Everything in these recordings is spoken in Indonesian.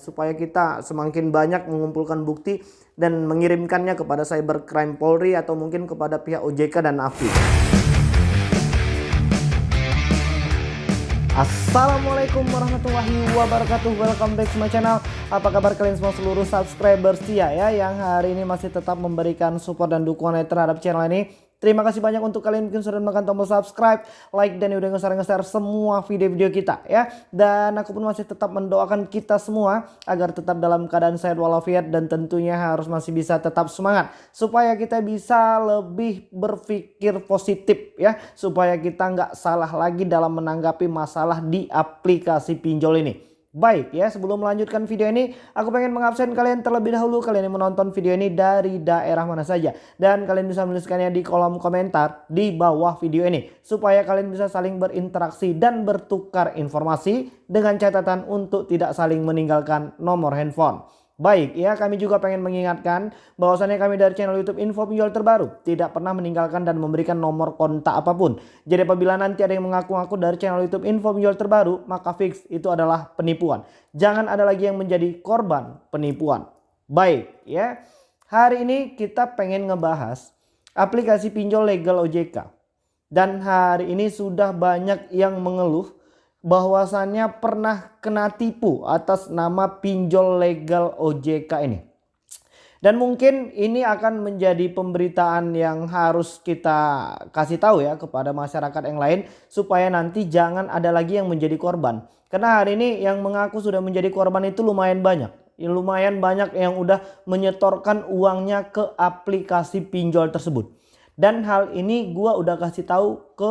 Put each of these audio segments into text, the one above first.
supaya kita semakin banyak mengumpulkan bukti dan mengirimkannya kepada cybercrime Polri atau mungkin kepada pihak OJK dan AFI. Assalamualaikum warahmatullahi wabarakatuh. Welcome back to my channel. Apa kabar kalian semua seluruh subscriber setia ya Yang hari ini masih tetap memberikan support dan dukungan terhadap channel ini Terima kasih banyak untuk kalian yang sudah menekan tombol subscribe, like dan udah nge-share semua video-video kita ya. Dan aku pun masih tetap mendoakan kita semua agar tetap dalam keadaan sehat walafiat dan tentunya harus masih bisa tetap semangat supaya kita bisa lebih berpikir positif ya, supaya kita nggak salah lagi dalam menanggapi masalah di aplikasi pinjol ini. Baik ya sebelum melanjutkan video ini aku pengen mengabsen kalian terlebih dahulu kalian yang menonton video ini dari daerah mana saja. Dan kalian bisa menuliskannya di kolom komentar di bawah video ini. Supaya kalian bisa saling berinteraksi dan bertukar informasi dengan catatan untuk tidak saling meninggalkan nomor handphone. Baik ya kami juga pengen mengingatkan bahwasannya kami dari channel youtube info pinjol terbaru tidak pernah meninggalkan dan memberikan nomor kontak apa pun. Jadi apabila nanti ada yang mengaku-ngaku dari channel youtube info pinjol terbaru maka fix itu adalah penipuan. Jangan ada lagi yang menjadi korban penipuan. Baik ya hari ini kita pengen ngebahas aplikasi pinjol legal OJK. Dan hari ini sudah banyak yang mengeluh bahwasannya pernah kena tipu atas nama pinjol legal OJK ini. Dan mungkin ini akan menjadi pemberitaan yang harus kita kasih tahu ya kepada masyarakat yang lain supaya nanti jangan ada lagi yang menjadi korban. Karena hari ini yang mengaku sudah menjadi korban itu lumayan banyak. Ya, lumayan banyak yang udah menyetorkan uangnya ke aplikasi pinjol tersebut. Dan hal ini gua udah kasih tahu ke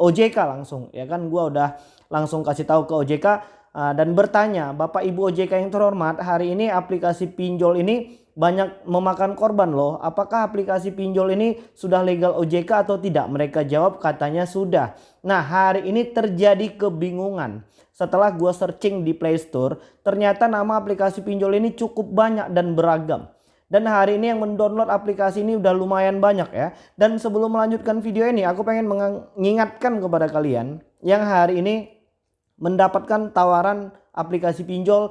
OJK langsung ya kan gua udah langsung kasih tahu ke OJK uh, dan bertanya Bapak Ibu OJK yang terhormat hari ini aplikasi pinjol ini banyak memakan korban loh. Apakah aplikasi pinjol ini sudah legal OJK atau tidak? Mereka jawab katanya sudah. Nah hari ini terjadi kebingungan. Setelah gua searching di Play Store ternyata nama aplikasi pinjol ini cukup banyak dan beragam. Dan hari ini yang mendownload aplikasi ini udah lumayan banyak ya. Dan sebelum melanjutkan video ini aku pengen mengingatkan kepada kalian yang hari ini mendapatkan tawaran aplikasi pinjol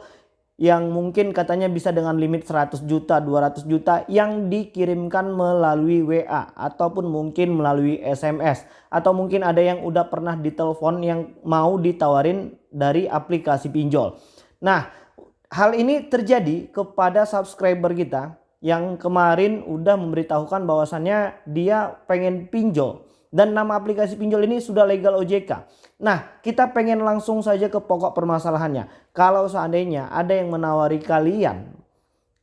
yang mungkin katanya bisa dengan limit 100 juta 200 juta yang dikirimkan melalui WA ataupun mungkin melalui SMS atau mungkin ada yang udah pernah ditelepon yang mau ditawarin dari aplikasi pinjol. Nah hal ini terjadi kepada subscriber kita yang kemarin udah memberitahukan bahwasannya dia pengen pinjol dan nama aplikasi pinjol ini sudah legal OJK. Nah kita pengen langsung saja ke pokok permasalahannya. Kalau seandainya ada yang menawari kalian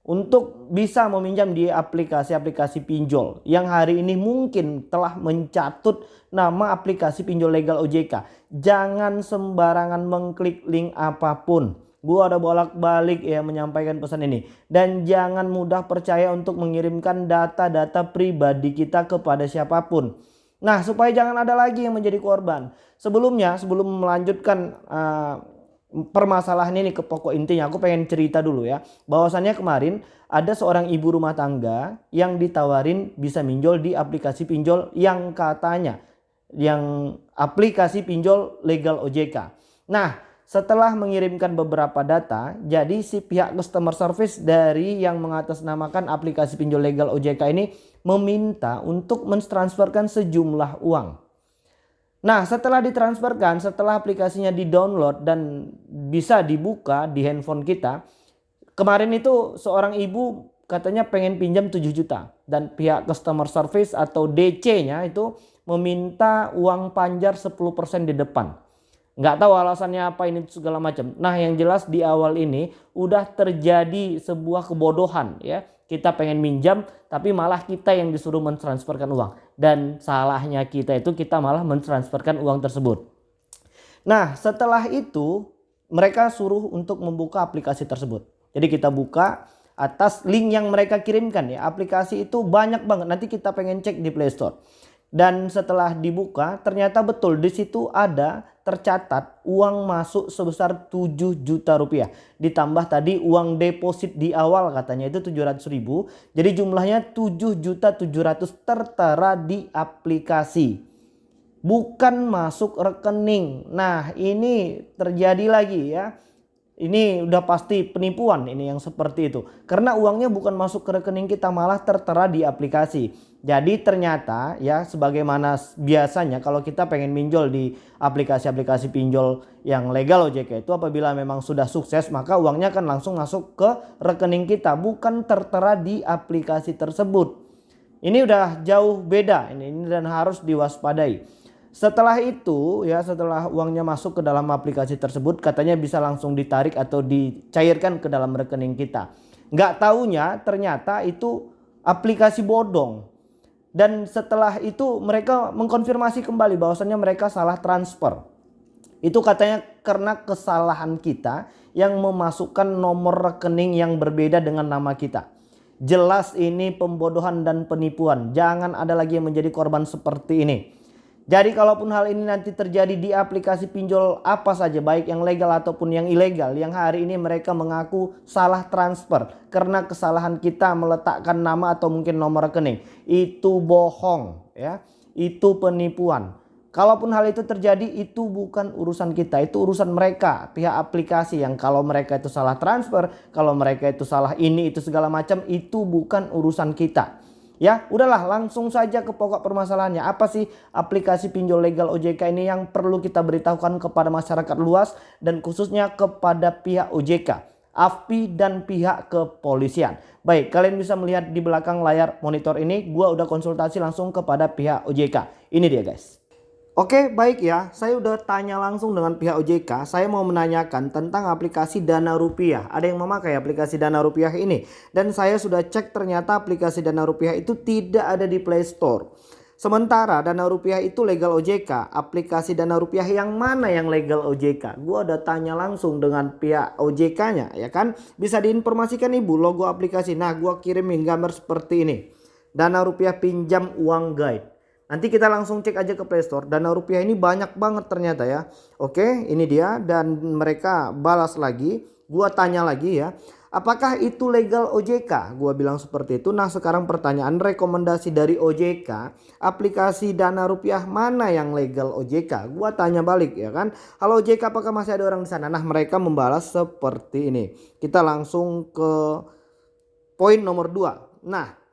untuk bisa meminjam di aplikasi-aplikasi pinjol yang hari ini mungkin telah mencatut nama aplikasi pinjol legal OJK. Jangan sembarangan mengklik link apa pun. Gua ada bolak-balik ya menyampaikan pesan ini. Dan jangan mudah percaya untuk mengirimkan data-data pribadi kita kepada siapa pun. Nah supaya jangan ada lagi yang menjadi korban. Sebelumnya sebelum melanjutkan uh, permasalahan ini ke pokok intinya aku pengen cerita dulu ya. Bahwasannya kemarin ada seorang ibu rumah tangga yang ditawarin bisa minjol di aplikasi pinjol yang katanya yang aplikasi pinjol legal OJK. Nah setelah mengirimkan beberapa data, jadi si pihak customer service dari yang mengatasnamakan aplikasi pinjol legal OJK ini meminta untuk mentransferkan sejumlah uang. Nah setelah ditransferkan, setelah aplikasinya di-download dan bisa dibuka di handphone kita. Kemarin itu seorang ibu katanya pengen pinjam 7 juta. Dan pihak customer service atau DC-nya itu meminta uang panjar 10% di depan nggak tahu alasannya apa ini segala macam. Nah yang jelas di awal ini udah terjadi sebuah kebodohan ya. Kita pengen minjam tapi malah kita yang disuruh mentransferkan uang. Dan salahnya kita itu kita malah mentransferkan uang tersebut. Nah setelah itu mereka suruh untuk membuka aplikasi tersebut. Jadi kita buka atas link yang mereka kirimkan ya. Aplikasi itu banyak banget. Nanti kita pengen cek di Play Store. Dan setelah dibuka ternyata betul di situ ada tercatat uang masuk sebesar 7 juta rupiah. Ditambah tadi uang deposit di awal katanya itu 700 ribu. Jadi jumlahnya 7 juta 700 tertera di aplikasi. Bukan masuk rekening. Nah ini terjadi lagi ya. Ini udah pasti penipuan ini yang seperti itu. Karena uangnya bukan masuk ke rekening kita malah tertera di aplikasi. Jadi ternyata ya sebagaimana biasanya kalau kita pengen minjol di aplikasi-aplikasi pinjol yang legal OJK itu apabila memang sudah sukses maka uangnya akan langsung masuk ke rekening kita bukan tertera di aplikasi tersebut. Ini udah jauh beda ini, ini dan harus diwaspadai. Setelah itu ya setelah uangnya masuk ke dalam aplikasi tersebut katanya bisa langsung ditarik atau dicairkan ke dalam rekening kita. Nggak taunya ternyata itu aplikasi bodong. Dan setelah itu mereka mengkonfirmasi kembali bahwasannya mereka salah transfer. Itu katanya karena kesalahan kita yang memasukkan nomor rekening yang berbeda dengan nama kita. Jelas ini pembodohan dan penipuan. Jangan ada lagi yang menjadi korban seperti ini. Jadi kalaupun hal ini nanti terjadi di aplikasi pinjol apa saja baik yang legal ataupun yang ilegal yang hari ini mereka mengaku salah transfer karena kesalahan kita meletakkan nama atau mungkin nomor rekening. Itu bohong ya. Itu penipuan. Kalaupun hal itu terjadi itu bukan urusan kita itu urusan mereka. Pihak aplikasi yang kalau mereka itu salah transfer kalau mereka itu salah ini itu segala macam itu bukan urusan kita Ya, udahlah langsung saja ke pokok permasalahannya. Apa sih aplikasi pinjol legal OJK ini yang perlu kita beritahukan kepada masyarakat luas dan khususnya kepada pihak OJK, AFPI dan pihak kepolisian. Baik, kalian bisa melihat di belakang layar monitor ini, gua udah konsultasi langsung kepada pihak OJK. Ini dia guys. Oke baik ya. Saya udah tanya langsung dengan pihak OJK saya mau menanyakan tentang aplikasi dana rupiah. Ada yang memakai aplikasi dana rupiah ini? Dan saya sudah cek ternyata aplikasi dana rupiah itu tidak ada di Play Store. Sementara dana rupiah itu legal OJK aplikasi dana rupiah yang mana yang legal OJK gua udah tanya langsung dengan pihak OJK nya ya kan? Bisa diinformasikan ibu logo aplikasi? Nah gua kirimin gambar seperti ini. Dana rupiah pinjam uang guide Nanti kita langsung cek aja ke Play Store. Dana rupiah ini banyak banget ternyata ya. Oke, ini dia dan mereka balas lagi. Gua tanya lagi ya. Apakah itu legal OJK? Gua bilang seperti itu. Nah, sekarang pertanyaan rekomendasi dari OJK, aplikasi Dana Rupiah mana yang legal OJK? Gua tanya balik ya kan. Halo OJK, apakah masih ada orang di sana? Nah, mereka membalas seperti ini. Kita langsung ke poin nomor 2. Nah,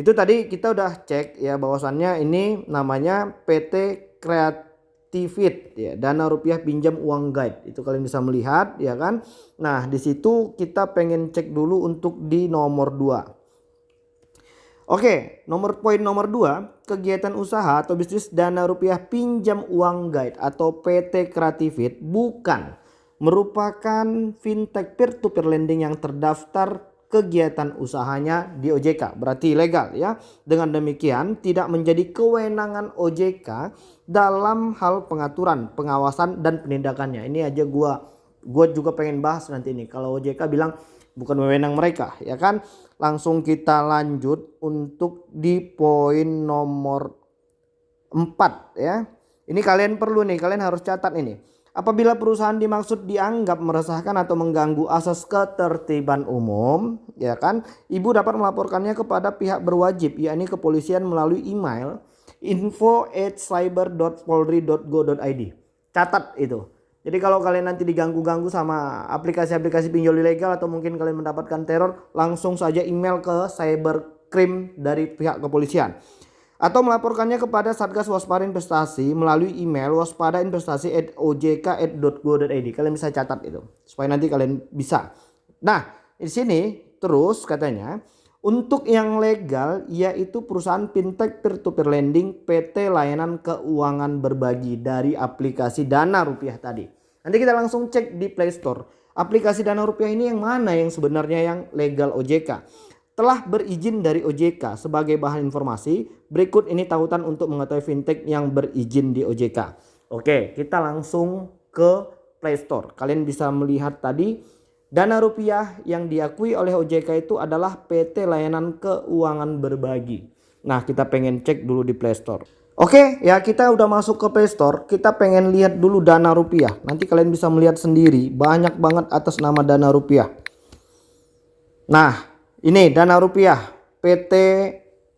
itu tadi kita udah cek ya bahwasannya ini namanya PT Kreativit ya dana rupiah pinjam uang guide itu kalian bisa melihat ya kan? Nah di situ kita pengen cek dulu untuk di nomor 2 Oke nomor poin nomor 2 kegiatan usaha atau bisnis dana rupiah pinjam uang guide atau PT Kreativit bukan merupakan fintech peer to peer lending yang terdaftar kegiatan usahanya di OJK berarti legal ya. Dengan demikian tidak menjadi kewenangan OJK dalam hal pengaturan pengawasan dan penindakannya. Ini aja gua gua juga pengen bahas nanti ini. Kalau OJK bilang bukan wewenang mereka ya kan? Langsung kita lanjut untuk di poin nomor 4 ya. Ini kalian perlu nih kalian harus catat ini Apabila perusahaan dimaksud dianggap meresahkan atau mengganggu asas ketertiban umum, ya kan, ibu dapat melaporkannya kepada pihak berwajib, yakni kepolisian melalui email info@cyber.polri.go.id. Catat itu. Jadi kalau kalian nanti diganggu-ganggu sama aplikasi-aplikasi pinjol ilegal atau mungkin kalian mendapatkan teror, langsung saja email ke cybercrime dari pihak kepolisian atau melaporkannya kepada Satgas Waspada Investasi melalui email waspadainvestasi@ojk.go.id. Kalian bisa catat itu supaya nanti kalian bisa. Nah, di sini terus katanya untuk yang legal yaitu perusahaan fintech peer-to-peer lending PT layanan keuangan berbagi dari aplikasi Dana Rupiah tadi. Nanti kita langsung cek di Play Store. Aplikasi Dana Rupiah ini yang mana yang sebenarnya yang legal OJK telah berizin dari OJK sebagai bahan informasi. Berikut ini tautan untuk mengetahui fintech yang berizin di OJK. Oke, kita langsung ke Play Store. Kalian bisa melihat tadi dana rupiah yang diakui oleh OJK itu adalah PT Layanan Keuangan Berbagi. Nah, kita pengen cek dulu di Play Store. Oke, ya kita udah masuk ke Play Store. Kita pengen lihat dulu dana rupiah. Nanti kalian bisa melihat sendiri banyak banget atas nama dana rupiah. Nah, ini dana rupiah PT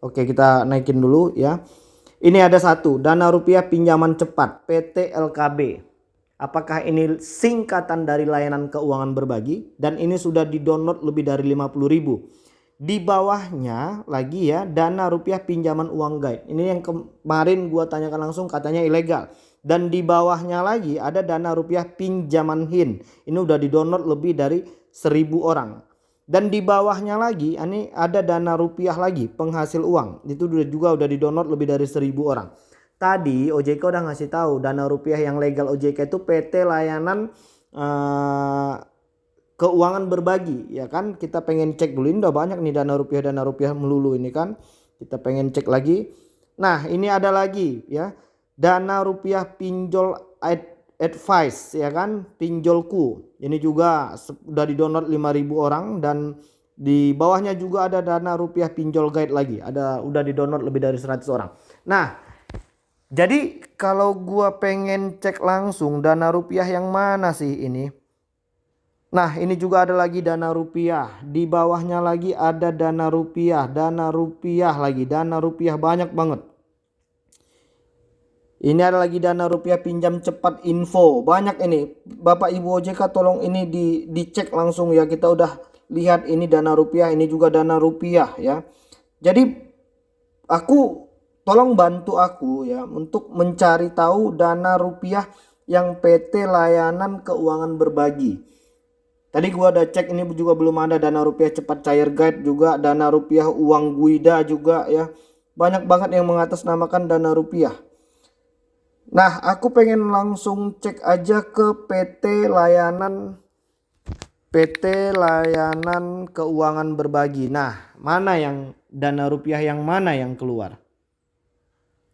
Oke kita naikin dulu ya. Ini ada satu dana rupiah pinjaman cepat PT LKB. Apakah ini singkatan dari layanan keuangan berbagi dan ini sudah di-download lebih dari 50.000. Di bawahnya lagi ya dana rupiah pinjaman uang guide. Ini yang kemarin gua tanyakan langsung katanya ilegal. Dan di bawahnya lagi ada dana rupiah pinjaman HIN. Ini udah di-download lebih dari 1000 orang. Dan di bawahnya lagi ini ada dana rupiah lagi penghasil uang. Itu juga udah di-download lebih dari 1000 orang. Tadi OJK udah ngasih tahu dana rupiah yang legal OJK itu PT layanan uh, keuangan berbagi ya kan kita pengen cek dulu ini udah banyak nih dana rupiah dana rupiah melulu ini kan kita pengen cek lagi nah ini ada lagi ya dana rupiah pinjol advice ya kan pinjolku ini juga sudah di download 5000 orang dan di bawahnya juga ada dana rupiah pinjol guide lagi ada udah di download lebih dari 100 orang nah jadi kalau gua pengen cek langsung dana rupiah yang mana sih ini? Nah ini juga ada lagi dana rupiah. Di bawahnya lagi ada dana rupiah. Dana rupiah lagi. Dana rupiah banyak banget. Ini ada lagi dana rupiah pinjam cepat info. Banyak ini. Bapak Ibu OJK tolong ini di, dicek langsung ya. Kita udah lihat ini dana rupiah. Ini juga dana rupiah ya. Jadi aku tolong bantu aku ya untuk mencari tahu dana rupiah yang PT layanan keuangan berbagi. Tadi gua udah cek ini juga belum ada dana rupiah cepat cair guide juga dana rupiah uang guida juga ya. Banyak banget yang mengatasnamakan dana rupiah. Nah, aku pengen langsung cek aja ke PT layanan PT layanan keuangan berbagi. Nah, mana yang dana rupiah yang mana yang keluar?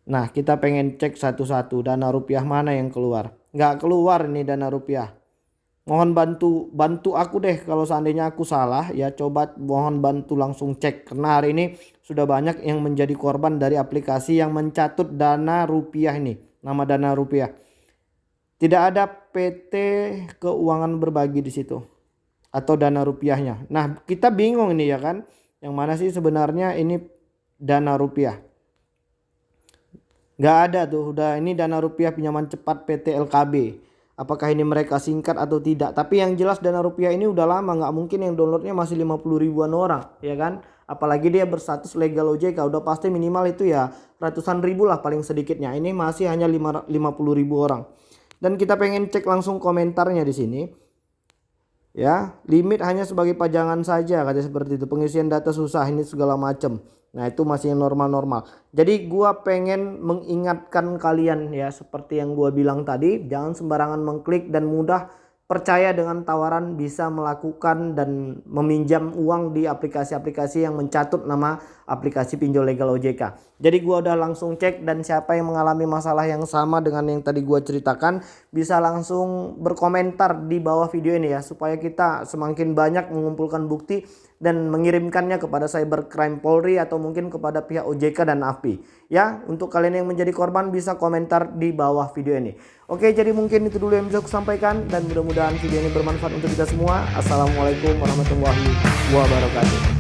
Nah kita pengen cek satu-satu dana rupiah mana yang keluar. Nggak keluar nih dana rupiah. Mohon bantu bantu aku deh kalau seandainya aku salah ya coba mohon bantu langsung cek karena hari ini sudah banyak yang menjadi korban dari aplikasi yang mencatut dana rupiah ini nama dana rupiah tidak ada PT keuangan berbagi di situ atau dana rupiahnya nah kita bingung ini ya kan yang mana sih sebenarnya ini dana rupiah Gak ada tuh udah ini dana rupiah pinjaman cepat PT LKB. Apakah ini mereka singkat atau tidak? Tapi yang jelas dana rupiah ini udah lama nggak mungkin yang downloadnya masih 50 ribuan orang ya kan. Apalagi dia berstatus legal OJK udah pasti minimal itu ya ratusan ribu lah paling sedikitnya. Ini masih hanya 50 ribu orang. Dan kita pengen cek langsung komentarnya di sini. Ya, limit hanya sebagai pajangan saja katanya seperti itu. Pengisian data susah ini segala macam. Nah itu masih normal-normal. Jadi gua pengen mengingatkan kalian ya seperti yang gua bilang tadi. Jangan sembarangan mengklik dan mudah percaya dengan tawaran bisa melakukan dan meminjam uang di aplikasi-aplikasi yang mencatut nama aplikasi pinjol legal OJK. Jadi gua udah langsung cek dan siapa yang mengalami masalah yang sama dengan yang tadi gua ceritakan bisa langsung berkomentar di bawah video ini ya supaya kita semakin banyak mengumpulkan bukti dan mengirimkannya kepada Cybercrime Polri atau mungkin kepada pihak OJK dan AFPI. Ya, untuk kalian yang menjadi korban bisa komentar di bawah video ini. Oke, jadi mungkin itu dulu yang bisa aku sampaikan dan mudah-mudahan video ini bermanfaat untuk kita semua. Assalamualaikum warahmatullahi wabarakatuh.